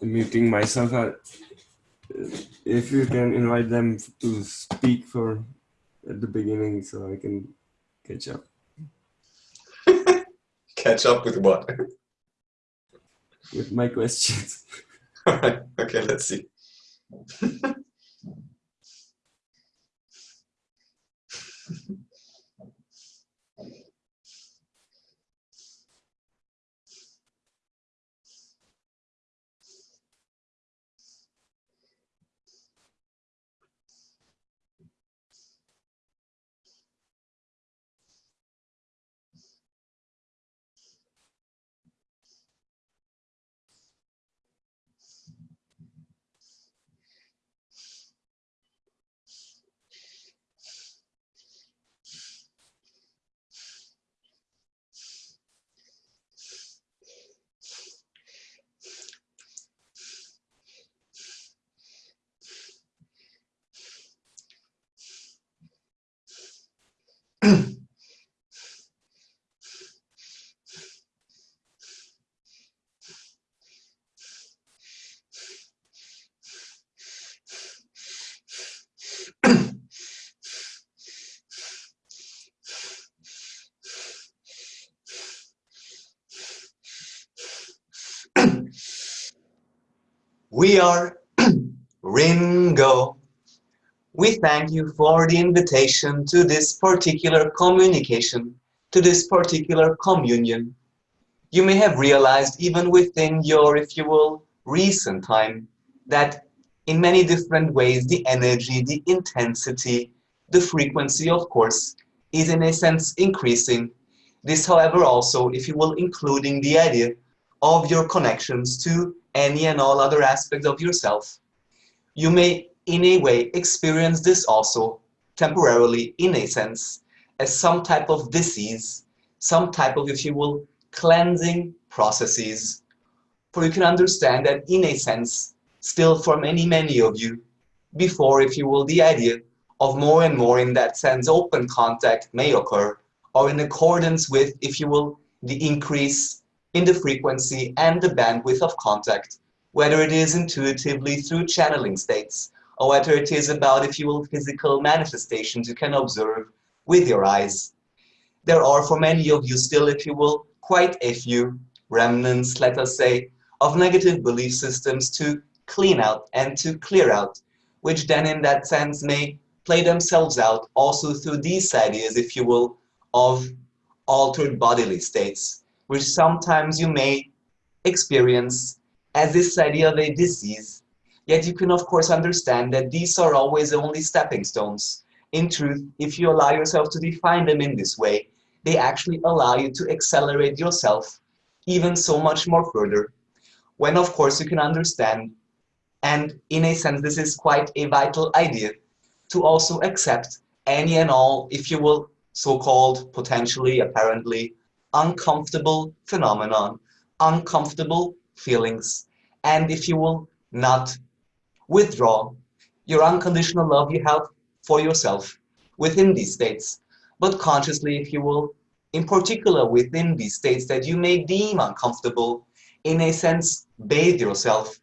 muting myself. Uh, if you can invite them to speak for at the beginning so I can catch up. catch up with what? with my questions. All right. Okay, let's see. we are Ringo. We thank you for the invitation to this particular communication, to this particular communion. You may have realized even within your, if you will, recent time, that in many different ways, the energy, the intensity, the frequency, of course, is in a sense increasing. This, however, also, if you will, including the idea of your connections to any and all other aspects of yourself. You may in a way experience this also temporarily in a sense as some type of disease, some type of, if you will, cleansing processes. For you can understand that in a sense, still for many, many of you, before, if you will, the idea of more and more in that sense open contact may occur, or in accordance with, if you will, the increase in the frequency and the bandwidth of contact, whether it is intuitively through channeling states, or whether it is about, if you will, physical manifestations you can observe with your eyes. There are for many of you still, if you will, quite a few remnants, let us say, of negative belief systems to clean out and to clear out, which then in that sense may play themselves out also through these ideas, if you will, of altered bodily states, which sometimes you may experience as this idea of a disease Yet you can of course understand that these are always only stepping stones. In truth, if you allow yourself to define them in this way, they actually allow you to accelerate yourself even so much more further. When of course you can understand, and in a sense this is quite a vital idea, to also accept any and all, if you will, so-called, potentially, apparently, uncomfortable phenomenon, uncomfortable feelings, and if you will, not withdraw your unconditional love you have for yourself within these states, but consciously, if you will, in particular within these states that you may deem uncomfortable, in a sense, bathe yourself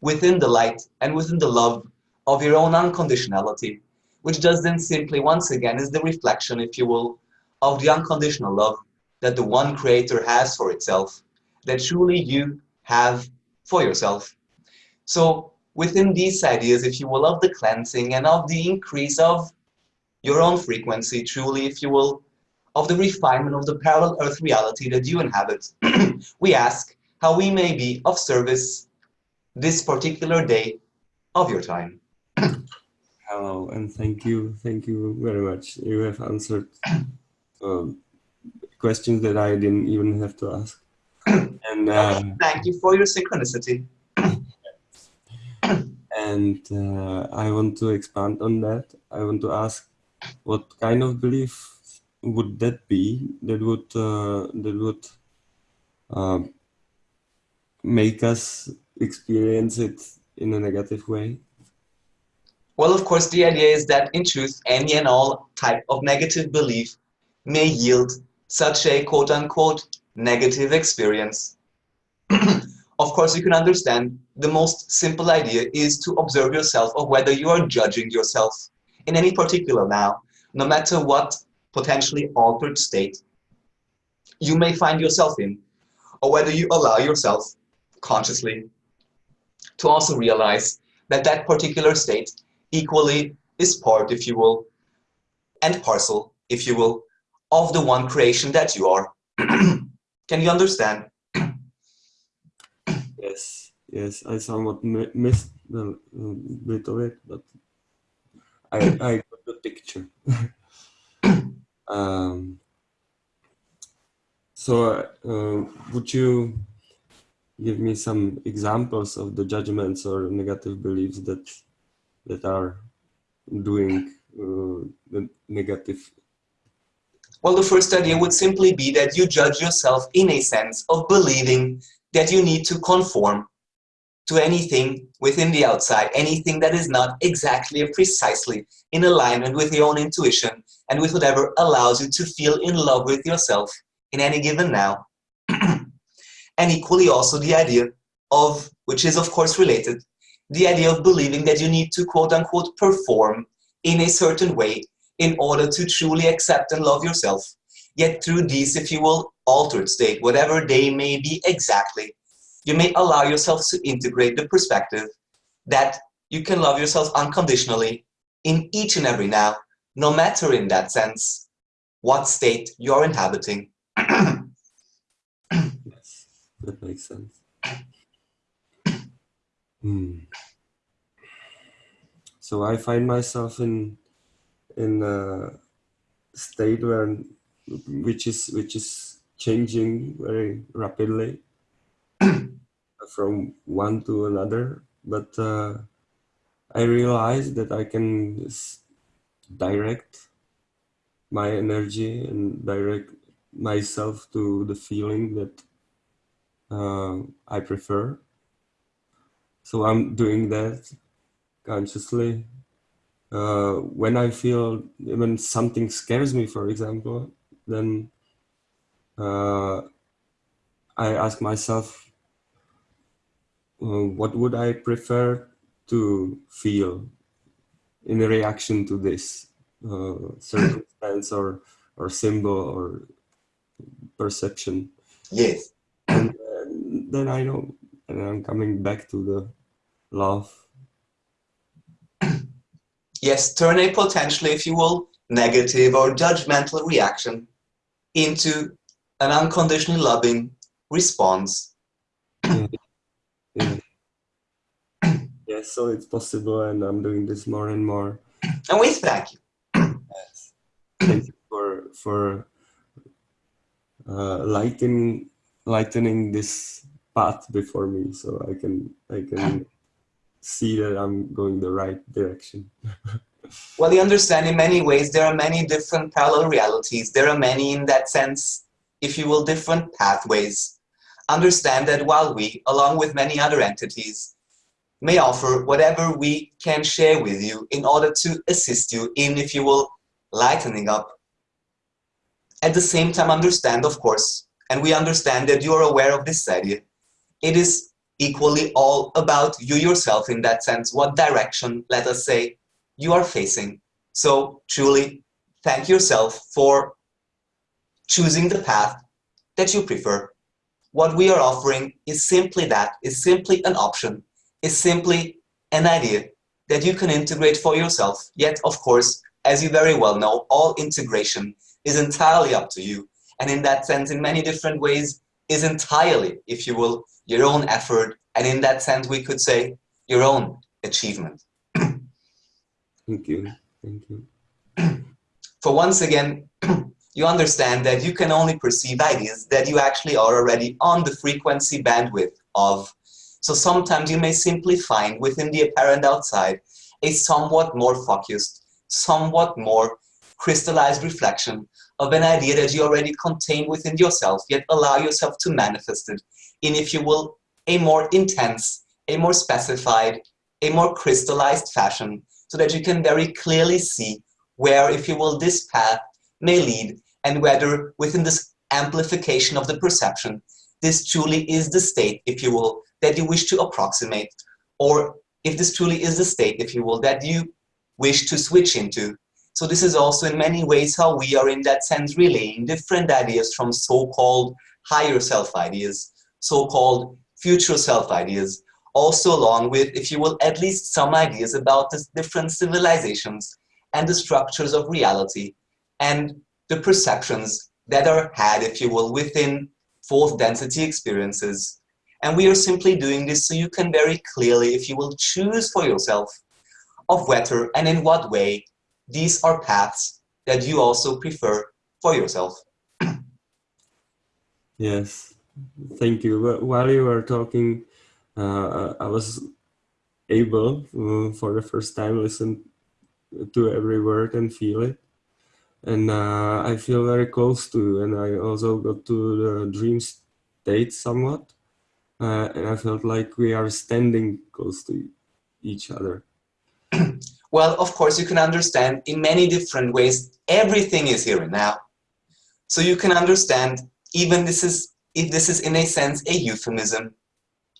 within the light and within the love of your own unconditionality, which does then simply, once again, is the reflection, if you will, of the unconditional love that the one creator has for itself, that truly you have for yourself. So within these ideas, if you will, of the cleansing and of the increase of your own frequency, truly, if you will, of the refinement of the parallel earth reality that you inhabit, we ask how we may be of service this particular day of your time. Hello, and thank you, thank you very much. You have answered uh, questions that I didn't even have to ask. And uh, thank you for your synchronicity and uh, I want to expand on that. I want to ask, what kind of belief would that be that would uh, that would uh, make us experience it in a negative way? Well, of course, the idea is that in truth, any and all type of negative belief may yield such a quote unquote negative experience. of course, you can understand the most simple idea is to observe yourself of whether you are judging yourself in any particular now, no matter what potentially altered state you may find yourself in, or whether you allow yourself consciously to also realize that that particular state equally is part, if you will, and parcel, if you will, of the one creation that you are. Can you understand? yes, yes, I somewhat missed a bit of it, but I, I got the picture. um, so, uh, would you give me some examples of the judgments or negative beliefs that that are doing uh, the negative well, the first idea would simply be that you judge yourself in a sense of believing that you need to conform to anything within the outside, anything that is not exactly or precisely in alignment with your own intuition and with whatever allows you to feel in love with yourself in any given now. and equally also the idea of, which is of course related, the idea of believing that you need to quote unquote perform in a certain way in order to truly accept and love yourself. Yet through these, if you will, altered state, whatever they may be exactly, you may allow yourself to integrate the perspective that you can love yourself unconditionally in each and every now, no matter in that sense what state you're inhabiting. yes, that makes sense. Hmm. So I find myself in in a state where which is which is changing very rapidly from one to another. But uh, I realize that I can direct my energy and direct myself to the feeling that uh, I prefer. So I'm doing that consciously uh, when I feel when something scares me, for example, then uh, I ask myself, uh, what would I prefer to feel in reaction to this uh, circumstance or or symbol or perception? Yes. And then I know, and I'm coming back to the love yes, turn a potentially, if you will, negative or judgmental reaction into an unconditionally loving response. Yeah. Yeah. yeah, so it's possible and I'm doing this more and more. And we thank you. yes. Thank you for, for uh, lightening, lightening this path before me so I can, I can see that I'm going the right direction. well, you understand in many ways there are many different parallel realities. There are many in that sense, if you will, different pathways. Understand that while we, along with many other entities, may offer whatever we can share with you in order to assist you in, if you will, lightening up. At the same time, understand, of course, and we understand that you are aware of this idea. It is equally all about you yourself in that sense, what direction, let us say, you are facing. So truly thank yourself for choosing the path that you prefer. What we are offering is simply that, is simply an option, is simply an idea that you can integrate for yourself. Yet, of course, as you very well know, all integration is entirely up to you. And in that sense, in many different ways, is entirely, if you will, your own effort, and in that sense, we could say your own achievement. Thank you. Thank you. For once again, you understand that you can only perceive ideas that you actually are already on the frequency bandwidth of. So sometimes you may simply find within the apparent outside a somewhat more focused, somewhat more crystallized reflection of an idea that you already contain within yourself, yet allow yourself to manifest it in, if you will, a more intense, a more specified, a more crystallized fashion so that you can very clearly see where, if you will, this path may lead and whether within this amplification of the perception, this truly is the state, if you will, that you wish to approximate, or if this truly is the state, if you will, that you wish to switch into. So this is also in many ways how we are in that sense relaying different ideas from so-called higher self ideas, so-called future self ideas, also along with, if you will, at least some ideas about the different civilizations and the structures of reality and the perceptions that are had, if you will, within fourth density experiences. And we are simply doing this so you can very clearly, if you will, choose for yourself of whether and in what way these are paths that you also prefer for yourself. yes, thank you. While you were talking, uh, I was able uh, for the first time listen to every word and feel it and uh, I feel very close to you. and I also got to the dream state somewhat uh, and I felt like we are standing close to each other. well of course you can understand in many different ways everything is here and now so you can understand even this is if this is in a sense a euphemism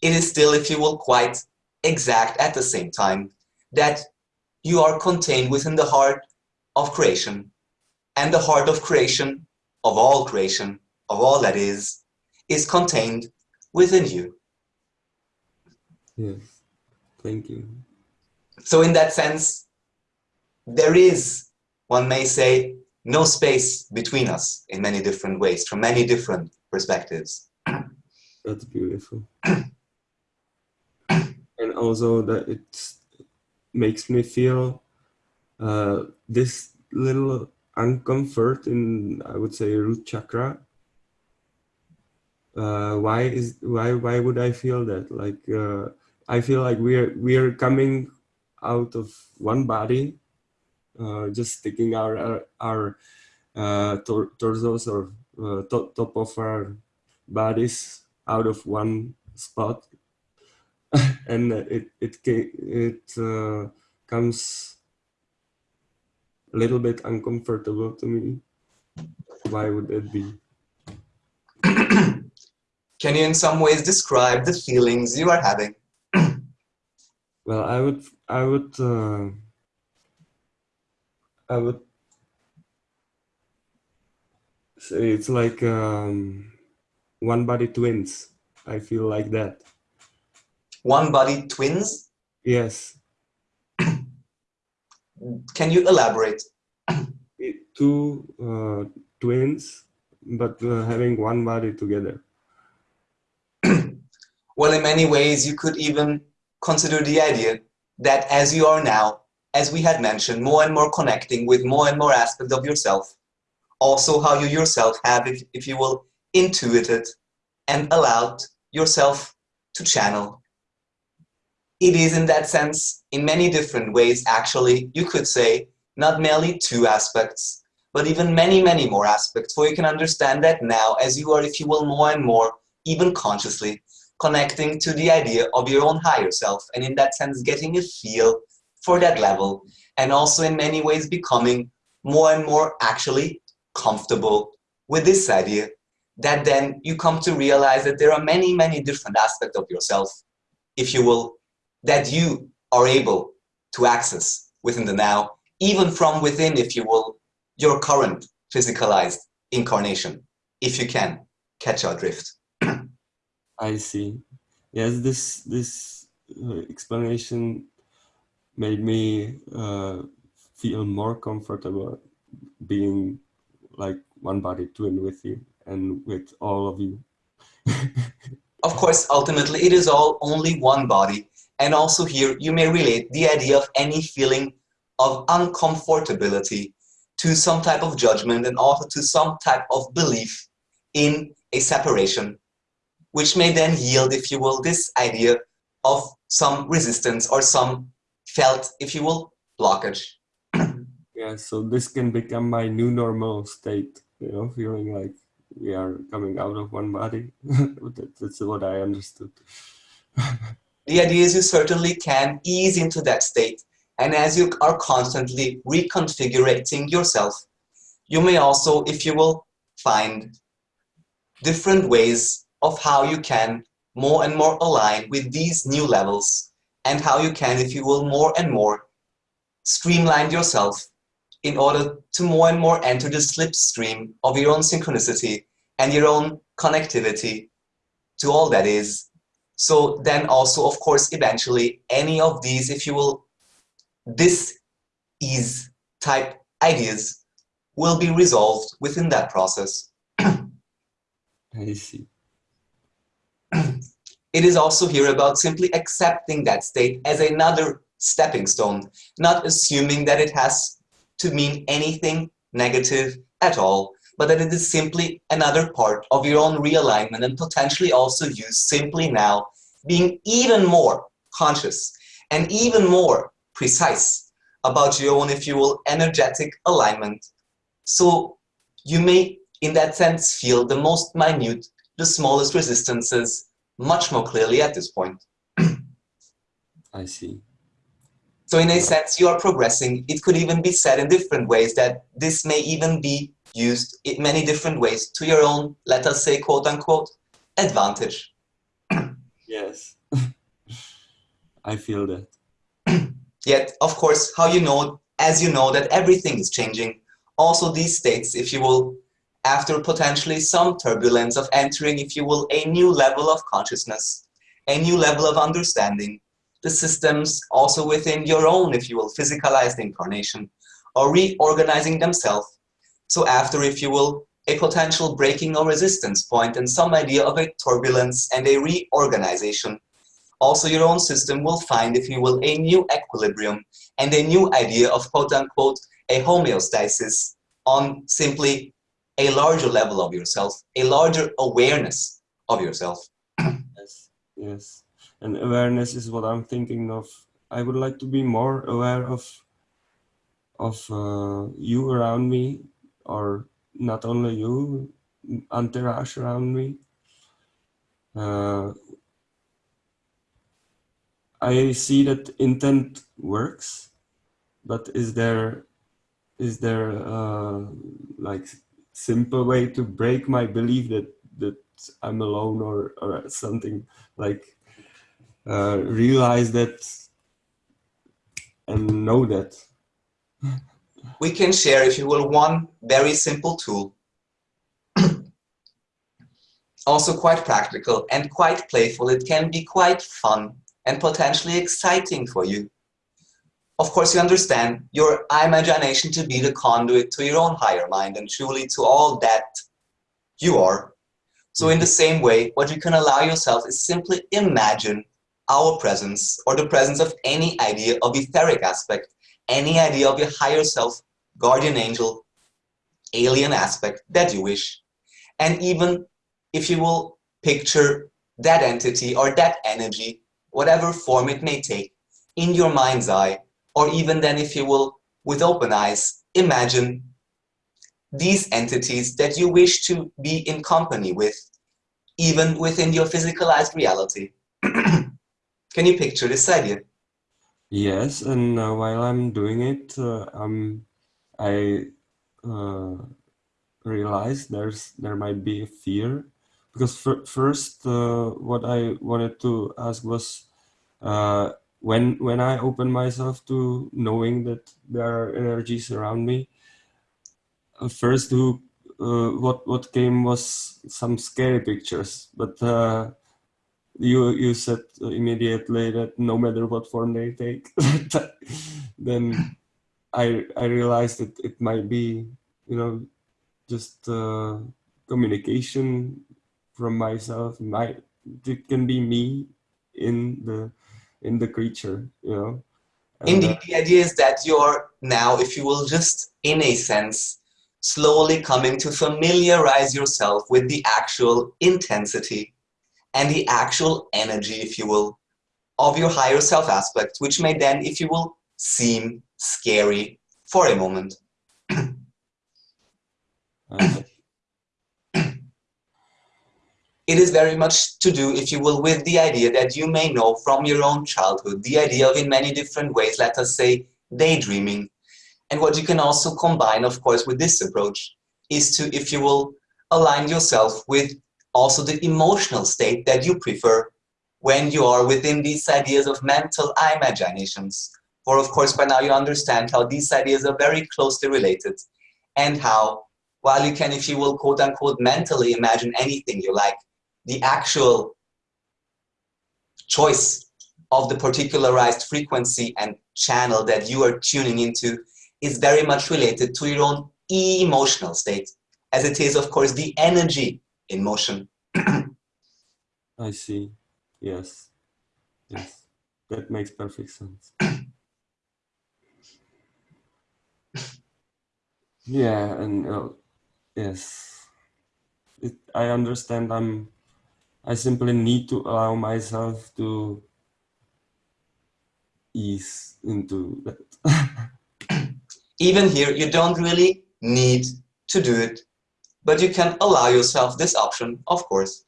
it is still, if you will, quite exact at the same time that you are contained within the heart of creation. And the heart of creation, of all creation, of all that is, is contained within you. Yes, thank you. So in that sense, there is, one may say, no space between us in many different ways, from many different perspectives. That's beautiful. and also that it makes me feel uh, this little uncomfort in I would say root chakra. Uh, why is why why would I feel that? Like uh, I feel like we're we're coming out of one body, uh, just sticking our our, our uh, tor torsos or uh, top top of our bodies out of one spot and it it it uh, comes a little bit uncomfortable to me. Why would that be? Can you in some ways describe the feelings you are having? well, I would I would uh, I would say it's like um, one body twins. I feel like that one body twins? Yes. Can you elaborate? Two uh, twins, but uh, having one body together. well, in many ways, you could even consider the idea that as you are now, as we had mentioned, more and more connecting with more and more aspects of yourself, also how you yourself have, if, if you will, intuited and allowed yourself to channel. It is in that sense, in many different ways, actually, you could say, not merely two aspects, but even many, many more aspects, for you can understand that now, as you are, if you will, more and more, even consciously, connecting to the idea of your own higher self, and in that sense, getting a feel for that level, and also in many ways becoming more and more actually comfortable with this idea, that then you come to realize that there are many, many different aspects of yourself, if you will, that you are able to access within the now, even from within, if you will, your current physicalized incarnation, if you can catch our drift. I see. Yes, this this uh, explanation made me uh, feel more comfortable being like one body twin with you and with all of you. of course, ultimately, it is all only one body and also here, you may relate the idea of any feeling of uncomfortability to some type of judgment and also to some type of belief in a separation, which may then yield, if you will, this idea of some resistance or some felt, if you will, blockage. Yeah, so this can become my new normal state, you know, feeling like we are coming out of one body. That's what I understood. the idea is you certainly can ease into that state. And as you are constantly reconfiguring yourself, you may also, if you will, find different ways of how you can more and more align with these new levels and how you can, if you will, more and more streamline yourself in order to more and more enter the slipstream of your own synchronicity and your own connectivity to all that is. So then also, of course, eventually any of these, if you will, this is type ideas will be resolved within that process. I see. It is also here about simply accepting that state as another stepping stone, not assuming that it has to mean anything negative at all, but that it is simply another part of your own realignment and potentially also used simply now being even more conscious and even more precise about your own, if you will, energetic alignment. So you may, in that sense, feel the most minute, the smallest resistances much more clearly at this point. I see. So in a sense, you are progressing. It could even be said in different ways that this may even be used in many different ways to your own, let us say, quote unquote, advantage. Yes, I feel that. Yet, of course, how you know, as you know that everything is changing, also these states, if you will, after potentially some turbulence of entering, if you will, a new level of consciousness, a new level of understanding, the systems also within your own, if you will, physicalized incarnation are reorganizing themselves. So after, if you will, a potential breaking or resistance point and some idea of a turbulence and a reorganization, also your own system will find, if you will, a new equilibrium and a new idea of quote unquote a homeostasis on simply a larger level of yourself, a larger awareness of yourself. yes, yes and awareness is what I'm thinking of. I would like to be more aware of of uh, you around me, or not only you, entourage around me. Uh, I see that intent works, but is there is there uh, like simple way to break my belief that that I'm alone or or something like uh, realize that and know that. We can share, if you will, one very simple tool. also quite practical and quite playful. It can be quite fun and potentially exciting for you. Of course, you understand your imagination to be the conduit to your own higher mind and truly to all that you are. So in the same way, what you can allow yourself is simply imagine our presence or the presence of any idea of etheric aspect, any idea of your higher self, guardian angel, alien aspect that you wish. And even if you will picture that entity or that energy, whatever form it may take, in your mind's eye, or even then if you will, with open eyes, imagine these entities that you wish to be in company with, even within your physicalized reality. Can you picture this idea? Yes, and uh, while I'm doing it, uh, um, I uh, realize there's there might be a fear because first uh, what I wanted to ask was uh, when when I open myself to knowing that there are energies around me. Uh, first, who what what came was some scary pictures, but you you said immediately that no matter what form they take, then I I realized that it might be you know just uh, communication from myself. My it can be me in the in the creature, you know. And Indeed, uh, the idea is that you're now, if you will, just in a sense, slowly coming to familiarize yourself with the actual intensity and the actual energy, if you will, of your higher self aspect, which may then, if you will, seem scary for a moment. it is very much to do, if you will, with the idea that you may know from your own childhood, the idea of in many different ways, let us say, daydreaming. And what you can also combine, of course, with this approach is to, if you will, align yourself with also the emotional state that you prefer when you are within these ideas of mental imaginations. For of course, by now you understand how these ideas are very closely related and how, while you can, if you will, quote unquote, mentally imagine anything you like, the actual choice of the particularized frequency and channel that you are tuning into is very much related to your own emotional state, as it is, of course, the energy in motion. I see. Yes. Yes. That makes perfect sense. yeah, and uh, yes, it, I understand. I'm. I simply need to allow myself to ease into that. Even here, you don't really need to do it, but you can allow yourself this option, of course.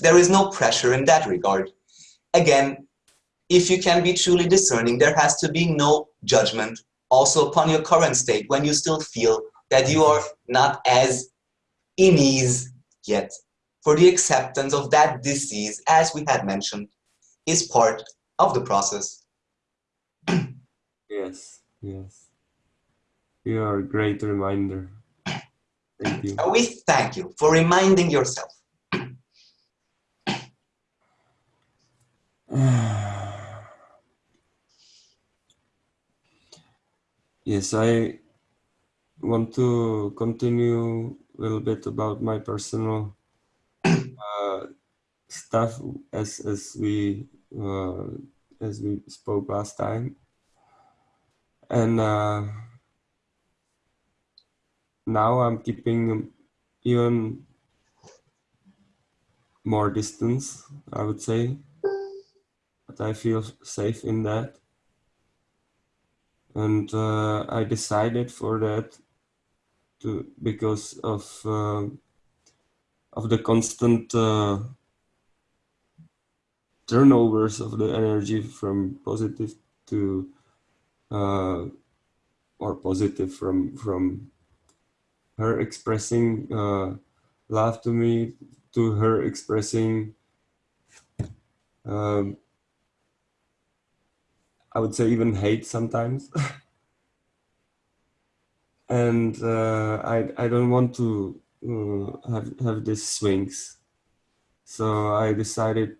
There is no pressure in that regard. Again, if you can be truly discerning, there has to be no judgment also upon your current state when you still feel that you are not as in ease yet. For the acceptance of that disease, as we had mentioned, is part of the process. yes, yes. You are a great reminder. Thank you. We thank you for reminding yourself. yes, I want to continue a little bit about my personal uh, stuff as as we uh, as we spoke last time, and uh, now I'm keeping even more distance, I would say, but I feel safe in that. And uh, I decided for that to because of uh, of the constant uh, turnovers of the energy from positive to uh, or positive from from her expressing uh, love to me to her expressing um, I would say even hate sometimes. And uh, I, I don't want to uh, have, have these swings. So I decided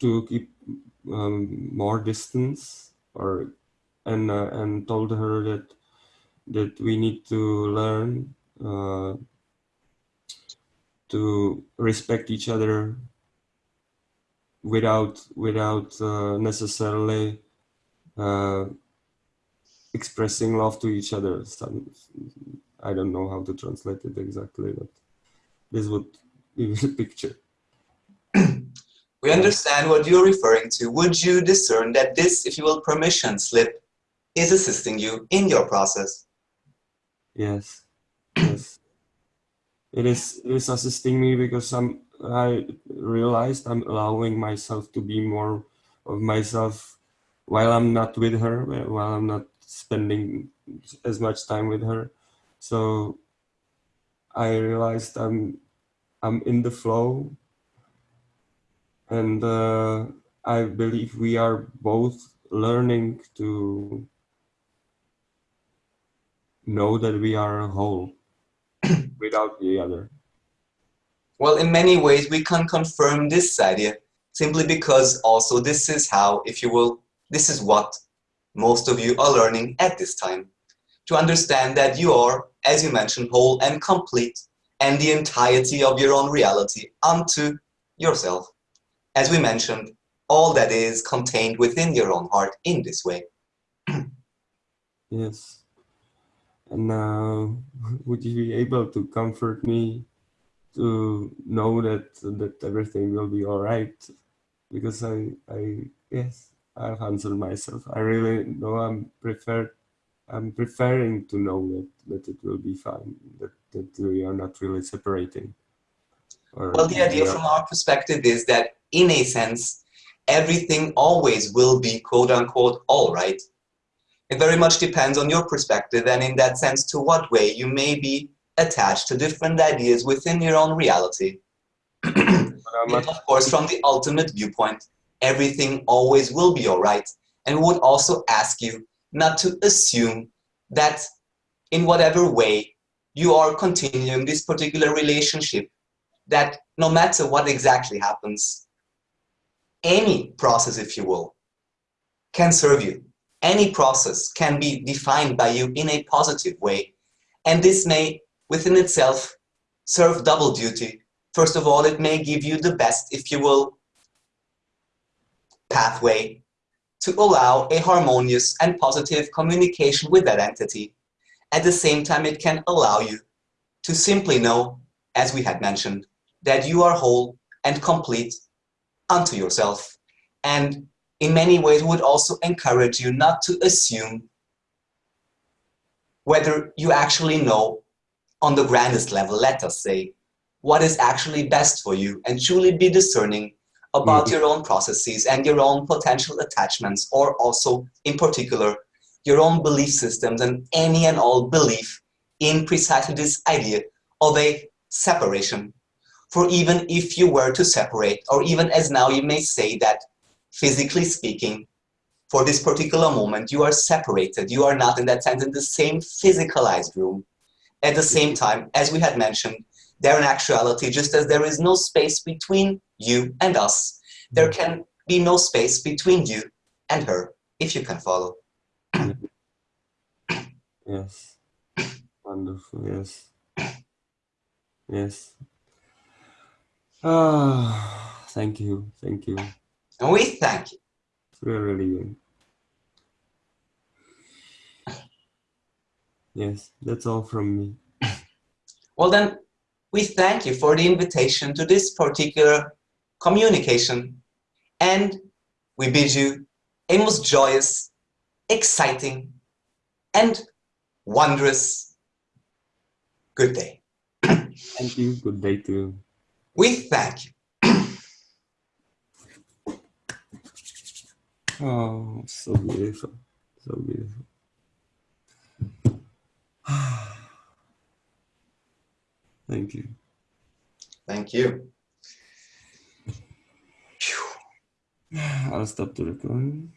to keep um, more distance or and uh, and told her that that we need to learn uh, to respect each other without without uh, necessarily uh, expressing love to each other. I don't know how to translate it exactly, but this would give a picture. we understand what you're referring to. Would you discern that this, if you will, permission slip is assisting you in your process? Yes, yes. It is, it is assisting me because I'm, I realized I'm allowing myself to be more of myself while I'm not with her, while I'm not spending as much time with her. So I realized I'm, I'm in the flow and uh, I believe we are both learning to know that we are a whole without the other? Well, in many ways, we can confirm this idea simply because also this is how, if you will, this is what most of you are learning at this time. To understand that you are, as you mentioned, whole and complete and the entirety of your own reality unto yourself. As we mentioned, all that is contained within your own heart in this way. yes. And now, would you be able to comfort me to know that that everything will be all right? Because I, I yes, I've answered myself. I really know I'm preferred. I'm preferring to know that that it will be fine. That that we are not really separating. well, the idea from our perspective is that, in a sense, everything always will be quote unquote all right it very much depends on your perspective and in that sense to what way you may be attached to different ideas within your own reality. Yet, um, of course, from the ultimate viewpoint, everything always will be all right. And we would also ask you not to assume that in whatever way you are continuing this particular relationship, that no matter what exactly happens, any process, if you will, can serve you. Any process can be defined by you in a positive way. And this may, within itself, serve double duty. First of all, it may give you the best, if you will, pathway to allow a harmonious and positive communication with that entity. At the same time, it can allow you to simply know, as we had mentioned, that you are whole and complete unto yourself. And in many ways would also encourage you not to assume whether you actually know on the grandest level, let us say, what is actually best for you and truly be discerning about mm-hmm. your own processes and your own potential attachments or also in particular your own belief systems and any and all belief in precisely this idea of a separation. For even if you were to separate, or even as now you may say that physically speaking, for this particular moment, you are separated. You are not in that sense in the same physicalized room. At the same time, as we had mentioned, there in actuality, just as there is no space between you and us, there mm. can be no space between you and her, if you can follow. Yes. Wonderful, yes. Yes. Ah, thank you, thank you. And we thank you. Good. Yes, that's all from me. Well then, we thank you for the invitation to this particular communication and we bid you a most joyous, exciting, and wondrous good day. Thank you. Good day too. We thank you. Oh, so beautiful. So beautiful. Thank you. Thank you. I'll stop the recording.